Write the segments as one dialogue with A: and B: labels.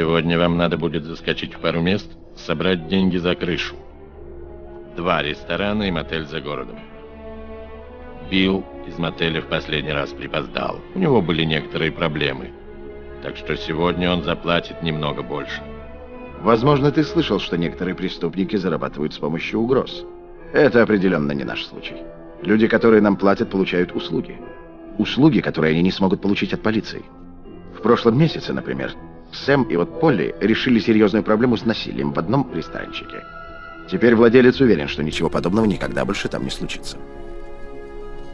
A: Сегодня вам надо будет заскочить в пару мест, собрать деньги за крышу. Два ресторана и мотель за городом. Билл из мотеля в последний раз припоздал. У него были некоторые проблемы. Так что сегодня он заплатит немного больше.
B: Возможно, ты слышал, что некоторые преступники зарабатывают с помощью угроз. Это определенно не наш случай. Люди, которые нам платят, получают услуги. Услуги, которые они не смогут получить от полиции. В прошлом месяце, например, Сэм и вот Полли решили серьезную проблему с насилием в одном ресторанчике. Теперь владелец уверен, что ничего подобного никогда больше там не случится.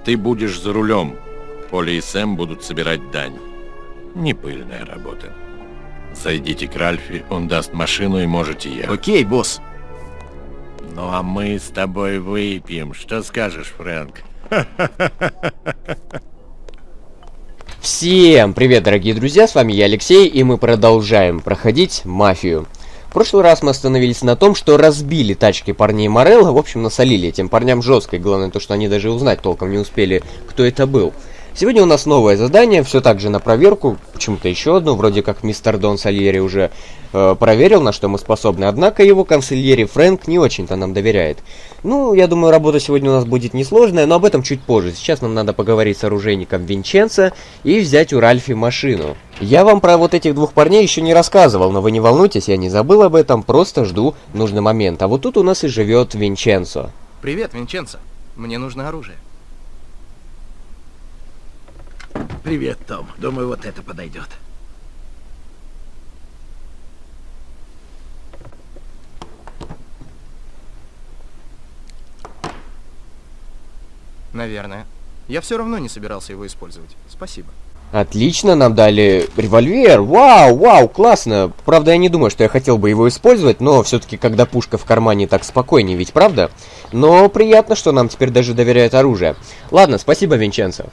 A: Ты будешь за рулем. Полли и Сэм будут собирать дань. Не пыльная работа. Зайдите к Ральфи, он даст машину и можете ехать.
C: Окей, босс.
A: Ну а мы с тобой выпьем. Что скажешь, Фрэнк?
D: Всем привет, дорогие друзья, с вами я, Алексей, и мы продолжаем проходить Мафию. В прошлый раз мы остановились на том, что разбили тачки парней Морелла, в общем, насолили этим парням жестко, и главное то, что они даже узнать толком не успели, кто это был. Сегодня у нас новое задание, все так же на проверку, почему-то еще одно, вроде как мистер Дон Сальери уже э, проверил, на что мы способны, однако его консильери Фрэнк не очень-то нам доверяет. Ну, я думаю, работа сегодня у нас будет несложная, но об этом чуть позже. Сейчас нам надо поговорить с оружейником Винченцо и взять у Ральфи машину. Я вам про вот этих двух парней еще не рассказывал, но вы не волнуйтесь, я не забыл об этом, просто жду нужный момент. А вот тут у нас и живет Винченцо.
C: Привет, Винченцо. Мне нужно оружие.
E: Привет, Том. Думаю, вот это подойдет.
C: Наверное. Я все равно не собирался его использовать. Спасибо.
D: Отлично, нам дали револьвер. Вау, вау, классно. Правда, я не думаю, что я хотел бы его использовать, но все-таки, когда пушка в кармане, так спокойнее, ведь правда? Но приятно, что нам теперь даже доверяют оружие. Ладно, спасибо, Винченцо.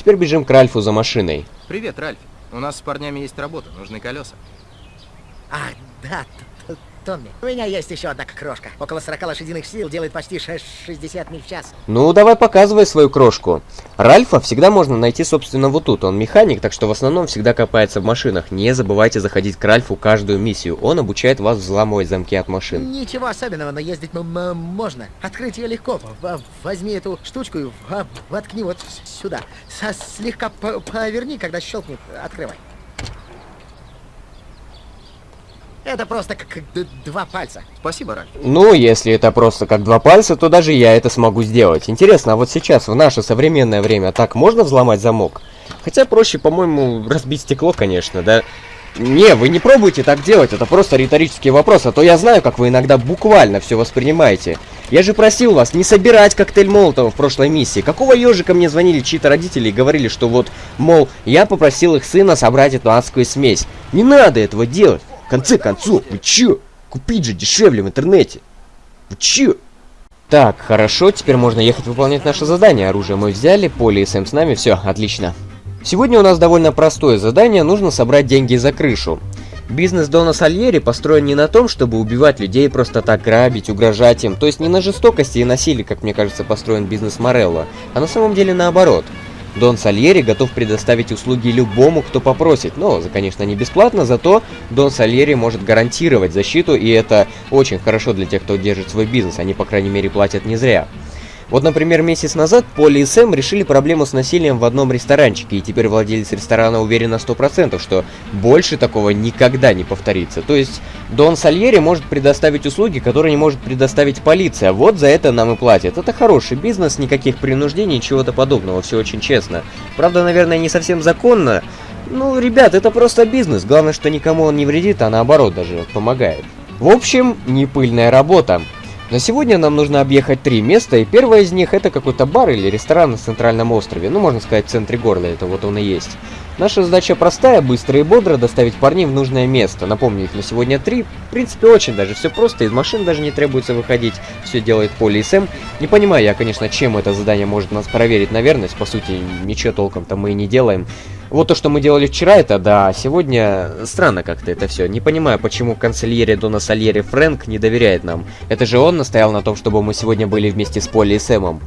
D: Теперь бежим к Ральфу за машиной.
C: Привет, Ральф. У нас с парнями есть работа, нужны колеса.
F: А, да, Томми. У меня есть еще одна крошка. Около 40 лошадиных сил делает почти 60 миль в час.
D: Ну, давай показывай свою крошку. Ральфа всегда можно найти, собственно, вот тут. Он механик, так что в основном всегда копается в машинах. Не забывайте заходить к Ральфу каждую миссию. Он обучает вас взламывать замки от машин.
F: Ничего особенного, но ездить можно. Открыть ее легко. Возьми эту штучку и воткни вот сюда. Слегка поверни, когда щелкнет. Открывай. Это просто как два пальца.
C: Спасибо, Ральф.
D: Ну, если это просто как два пальца, то даже я это смогу сделать. Интересно, а вот сейчас, в наше современное время, так можно взломать замок? Хотя проще, по-моему, разбить стекло, конечно, да? Не, вы не пробуйте так делать, это просто риторический вопрос, а то я знаю, как вы иногда буквально все воспринимаете. Я же просил вас не собирать коктейль Молотова в прошлой миссии. Какого ежика мне звонили чьи-то родители и говорили, что вот, мол, я попросил их сына собрать эту адскую смесь. Не надо этого делать конце концов, вы чё? Купить же дешевле в интернете. Вы чё? Так, хорошо, теперь можно ехать выполнять наше задание. Оружие мы взяли, Поле и Сэм с нами, все, отлично. Сегодня у нас довольно простое задание, нужно собрать деньги за крышу. Бизнес Дона Сальери построен не на том, чтобы убивать людей, просто так грабить, угрожать им, то есть не на жестокости и насилии, как мне кажется, построен бизнес Морелло, а на самом деле наоборот – Дон Сальери готов предоставить услуги любому, кто попросит. Но, конечно, не бесплатно, зато Дон Сальери может гарантировать защиту, и это очень хорошо для тех, кто держит свой бизнес. Они, по крайней мере, платят не зря. Вот, например, месяц назад Полли и Сэм решили проблему с насилием в одном ресторанчике, и теперь владелец ресторана уверен на 100%, что больше такого никогда не повторится. То есть Дон Сальери может предоставить услуги, которые не может предоставить полиция. Вот за это нам и платят. Это хороший бизнес, никаких принуждений, чего-то подобного, все очень честно. Правда, наверное, не совсем законно. Ну, ребят, это просто бизнес. Главное, что никому он не вредит, а наоборот даже помогает. В общем, не пыльная работа. На сегодня нам нужно объехать три места, и первое из них это какой-то бар или ресторан на центральном острове, ну можно сказать в центре города, это вот он и есть. Наша задача простая, быстро и бодро доставить парней в нужное место. Напомню, их на сегодня три. В принципе, очень даже все просто, из машин даже не требуется выходить, все делает Поли и Сэм. Не понимаю я, конечно, чем это задание может нас проверить на верность, по сути, ничего толком-то мы и не делаем. Вот то, что мы делали вчера, это да, сегодня странно как-то это все. Не понимаю, почему канцельере Дона Сальери Фрэнк не доверяет нам. Это же он настоял на том, чтобы мы сегодня были вместе с Полли и Сэмом.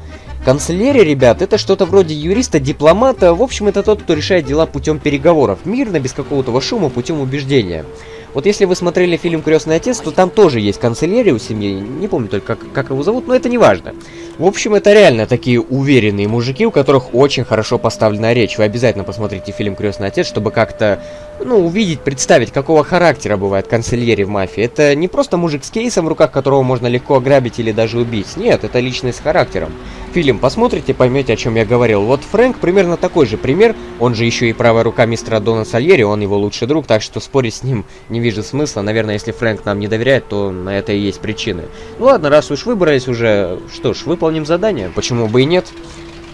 D: Канцелярия, ребят, это что-то вроде юриста-дипломата. В общем, это тот, кто решает дела путем переговоров. Мирно, без какого-то шума, путем убеждения. Вот если вы смотрели фильм «Крестный отец», то там тоже есть канцелярия у семьи. Не помню только, как, как его зовут, но это не важно. В общем, это реально такие уверенные мужики, у которых очень хорошо поставлена речь. Вы обязательно посмотрите фильм «Крестный отец», чтобы как-то, ну, увидеть, представить, какого характера бывает канцелярия в мафии. Это не просто мужик с кейсом в руках, которого можно легко ограбить или даже убить. Нет, это личность с характером. Фильм посмотрите, поймете, о чем я говорил. Вот Фрэнк примерно такой же пример. Он же еще и правая рука мистера Дона Сальери, он его лучший друг, так что спорить с ним не вижу смысла. Наверное, если Фрэнк нам не доверяет, то на это и есть причины. Ну ладно, раз уж выбрались уже, что ж, выполним задание. Почему бы и нет?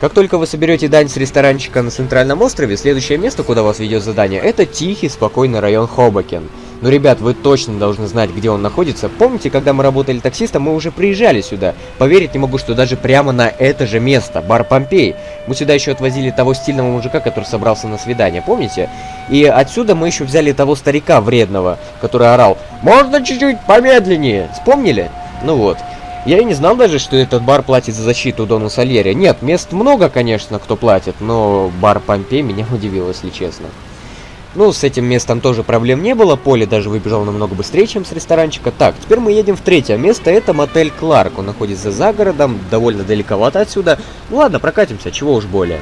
D: Как только вы соберете дань с ресторанчика на Центральном острове, следующее место, куда вас ведет задание, это тихий, спокойный район Хобакен. Но, ребят, вы точно должны знать, где он находится. Помните, когда мы работали таксистом, мы уже приезжали сюда. Поверить не могу, что даже прямо на это же место, бар Помпей. Мы сюда еще отвозили того стильного мужика, который собрался на свидание, помните? И отсюда мы еще взяли того старика вредного, который орал «Можно чуть-чуть помедленнее!» Вспомнили? Ну вот. Я и не знал даже, что этот бар платит за защиту Дону Сальери. Нет, мест много, конечно, кто платит, но бар Помпей меня удивил, если честно. Ну, с этим местом тоже проблем не было, Поле даже выбежал намного быстрее, чем с ресторанчика. Так, теперь мы едем в третье место, это мотель Кларк. Он находится за городом, довольно далековато отсюда. Ну ладно, прокатимся, чего уж более.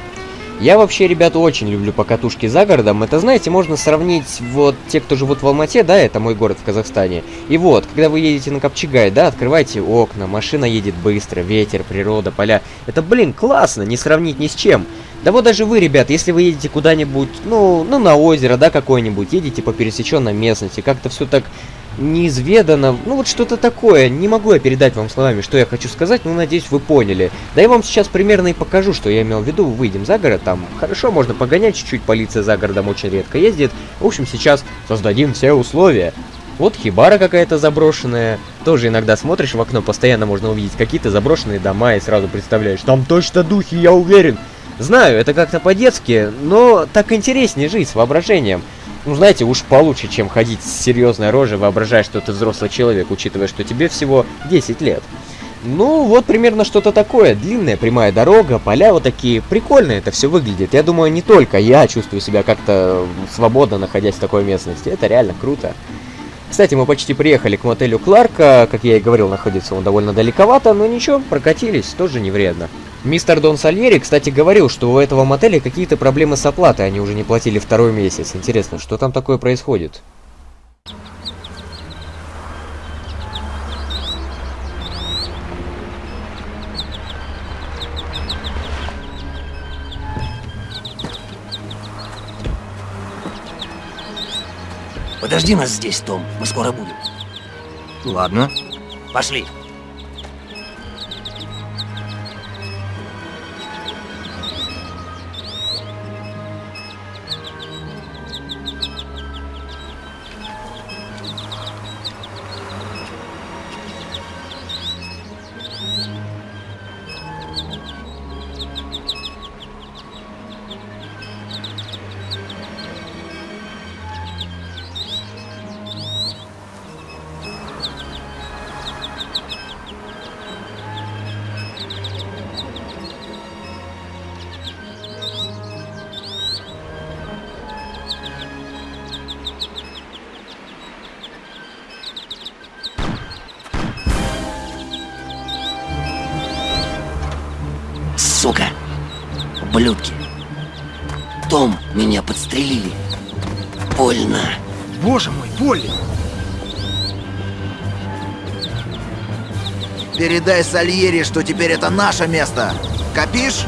D: Я вообще, ребята, очень люблю покатушки за городом. Это, знаете, можно сравнить, вот, те, кто живут в Алмате, да, это мой город в Казахстане. И вот, когда вы едете на Копчегай, да, открывайте окна, машина едет быстро, ветер, природа, поля. Это, блин, классно, не сравнить ни с чем. Да вот даже вы, ребят, если вы едете куда-нибудь, ну, ну, на озеро, да, какое-нибудь, едете по пересеченной местности, как-то все так неизведано, ну вот что-то такое. Не могу я передать вам словами, что я хочу сказать, но надеюсь вы поняли. Да я вам сейчас примерно и покажу, что я имел в виду. Выйдем за город, там хорошо, можно погонять чуть-чуть, полиция за городом очень редко ездит. В общем, сейчас создадим все условия. Вот хибара какая-то заброшенная. Тоже иногда смотришь в окно, постоянно можно увидеть какие-то заброшенные дома и сразу представляешь, там точно духи, я уверен. Знаю, это как-то по-детски, но так интереснее жить с воображением. Ну, знаете, уж получше, чем ходить с серьезной рожей, воображая, что ты взрослый человек, учитывая, что тебе всего 10 лет. Ну, вот примерно что-то такое. Длинная прямая дорога, поля вот такие. Прикольно это все выглядит. Я думаю, не только я чувствую себя как-то свободно, находясь в такой местности. Это реально круто. Кстати, мы почти приехали к мотелю Кларка. Как я и говорил, находится он довольно далековато, но ничего, прокатились, тоже не вредно. Мистер Дон Сальери, кстати, говорил, что у этого мотеля какие-то проблемы с оплатой, они уже не платили второй месяц. Интересно, что там такое происходит?
E: Подожди нас здесь, Том. Мы скоро будем.
C: Ладно.
E: Пошли. Ублюдки! Том, меня подстрелили. Больно.
C: Боже мой, Полли!
G: Передай Сальери, что теперь это наше место. Копишь?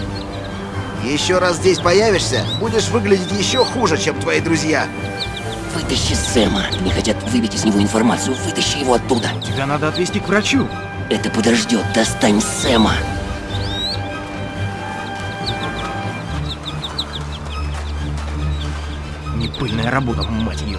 G: Еще раз здесь появишься, будешь выглядеть еще хуже, чем твои друзья.
E: Вытащи Сэма. Они хотят выбить из него информацию. Вытащи его оттуда.
C: Тебя надо отвезти к врачу.
E: Это подождет. Достань Сэма.
C: Непыльная работа, мать ее.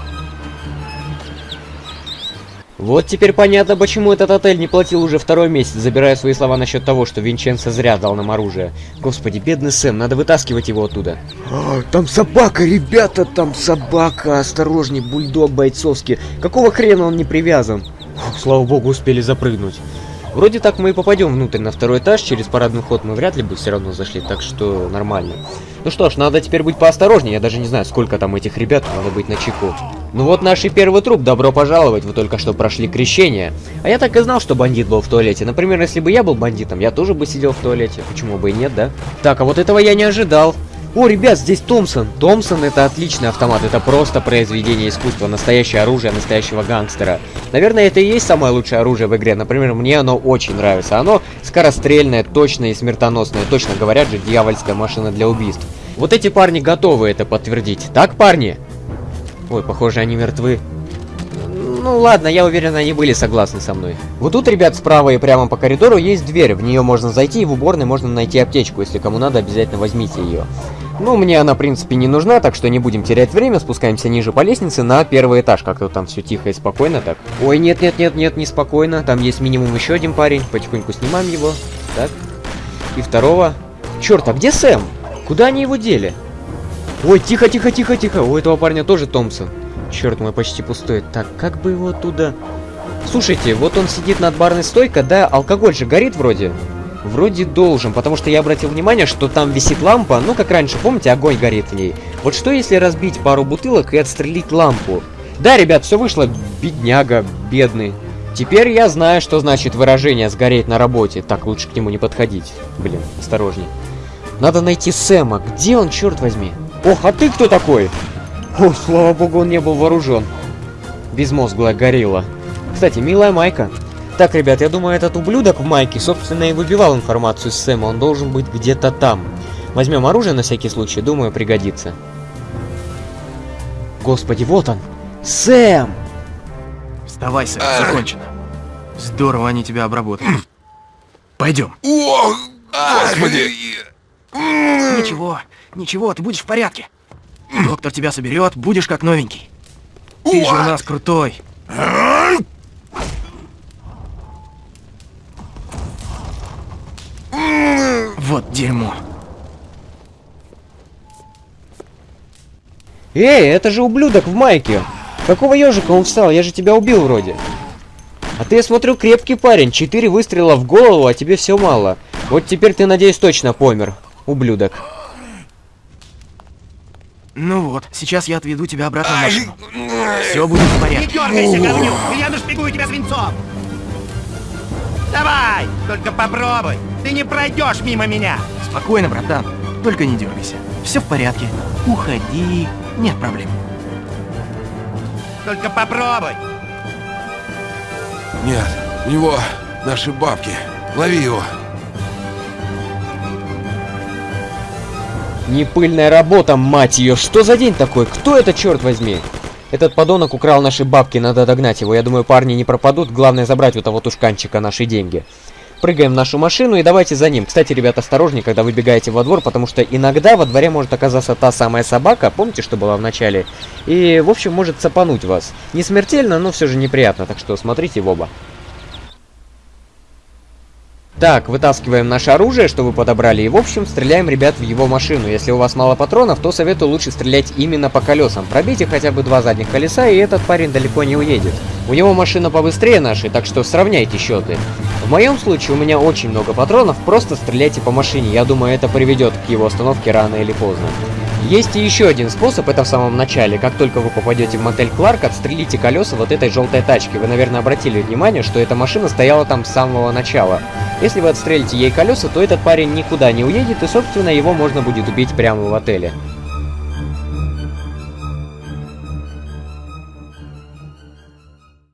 D: Вот теперь понятно, почему этот отель не платил уже второй месяц, забирая свои слова насчет того, что Винченцо зря дал нам оружие. Господи, бедный Сэм, надо вытаскивать его оттуда. А, там собака, ребята, там собака, осторожней, бульдог бойцовский. Какого хрена он не привязан? Фух, слава богу, успели запрыгнуть. Вроде так мы и попадем внутрь на второй этаж, через парадный ход мы вряд ли бы все равно зашли, так что нормально. Ну что ж, надо теперь быть поосторожнее, я даже не знаю, сколько там этих ребят, надо быть на чеку. Ну вот наш и первый труп, добро пожаловать, вы только что прошли крещение. А я так и знал, что бандит был в туалете. Например, если бы я был бандитом, я тоже бы сидел в туалете. Почему бы и нет, да? Так, а вот этого я не ожидал. О, ребят, здесь Томпсон. Томпсон это отличный автомат, это просто произведение искусства, настоящее оружие настоящего гангстера. Наверное, это и есть самое лучшее оружие в игре. Например, мне оно очень нравится. Оно скорострельное, точное и смертоносное. Точно говорят же, дьявольская машина для убийств. Вот эти парни готовы это подтвердить. Так, парни? Ой, похоже, они мертвы. Ну ладно, я уверен, они были согласны со мной. Вот тут, ребят, справа и прямо по коридору есть дверь. В нее можно зайти, и в уборной можно найти аптечку. Если кому надо, обязательно возьмите ее. Ну, мне она, в принципе, не нужна, так что не будем терять время. Спускаемся ниже по лестнице на первый этаж. Как-то там все тихо и спокойно так. Ой, нет-нет-нет-нет, не спокойно. Там есть минимум еще один парень. Потихоньку снимаем его. Так. И второго. Черт, а где Сэм? Куда они его дели? Ой, тихо-тихо-тихо-тихо. У этого парня тоже Томпсон. Черт мой, почти пустой. Так, как бы его оттуда... Слушайте, вот он сидит над барной стойкой, да? Алкоголь же горит вроде? Вроде должен, потому что я обратил внимание, что там висит лампа, ну как раньше, помните, огонь горит в ней. Вот что если разбить пару бутылок и отстрелить лампу? Да, ребят, все вышло, бедняга, бедный. Теперь я знаю, что значит выражение «сгореть на работе». Так, лучше к нему не подходить. Блин, осторожней. Надо найти Сэма. Где он, черт возьми? Ох, а ты кто такой? О, слава богу, он не был вооружен. Безмозглая горилла. Кстати, милая майка. Так, ребят, я думаю, этот ублюдок в майке, собственно, и выбивал информацию с Сэма. Он должен быть где-то там. Возьмем оружие на всякий случай, думаю, пригодится. Господи, вот он! Сэм!
C: Вставай, Сэм, закончено. Здорово они тебя обработали. Пойдем.
H: О, господи!
C: Ничего, ничего, ты будешь в порядке. Доктор тебя соберет, будешь как новенький. Ты же у нас крутой. Вот дерьмо.
D: Эй, это же ублюдок в майке! Какого ежика он встал? Я же тебя убил вроде. А ты, я смотрю, крепкий парень. Четыре выстрела в голову, а тебе все мало. Вот теперь ты, надеюсь, точно помер. Ублюдок.
C: Ну вот, сейчас я отведу тебя обратно в машину. Все будет в порядке.
I: Не дергайся, говнюк! Я нашпигую тебя свинцом! Давай! Только попробуй! Ты не пройдешь мимо меня!
C: Спокойно, братан. Только не дергайся. Все в порядке. Уходи. Нет проблем.
I: Только попробуй!
H: Нет, у него наши бабки. Лови его.
D: Не пыльная работа, мать ее. Что за день такой? Кто это, черт возьми? Этот подонок украл наши бабки, надо догнать его. Я думаю, парни не пропадут. Главное забрать у того тушканчика наши деньги. Прыгаем в нашу машину и давайте за ним. Кстати, ребят, осторожнее, когда выбегаете во двор, потому что иногда во дворе может оказаться та самая собака, помните, что была в начале? И, в общем, может цапануть вас. Не смертельно, но все же неприятно, так что смотрите в оба. Так, вытаскиваем наше оружие, что вы подобрали, и в общем стреляем, ребят, в его машину. Если у вас мало патронов, то советую лучше стрелять именно по колесам. Пробейте хотя бы два задних колеса, и этот парень далеко не уедет. У него машина побыстрее нашей, так что сравняйте счеты. В моем случае у меня очень много патронов, просто стреляйте по машине. Я думаю, это приведет к его остановке рано или поздно. Есть и еще один способ, это в самом начале. Как только вы попадете в мотель Кларк, отстрелите колеса вот этой желтой тачки. Вы, наверное, обратили внимание, что эта машина стояла там с самого начала. Если вы отстрелите ей колеса, то этот парень никуда не уедет, и, собственно, его можно будет убить прямо в отеле.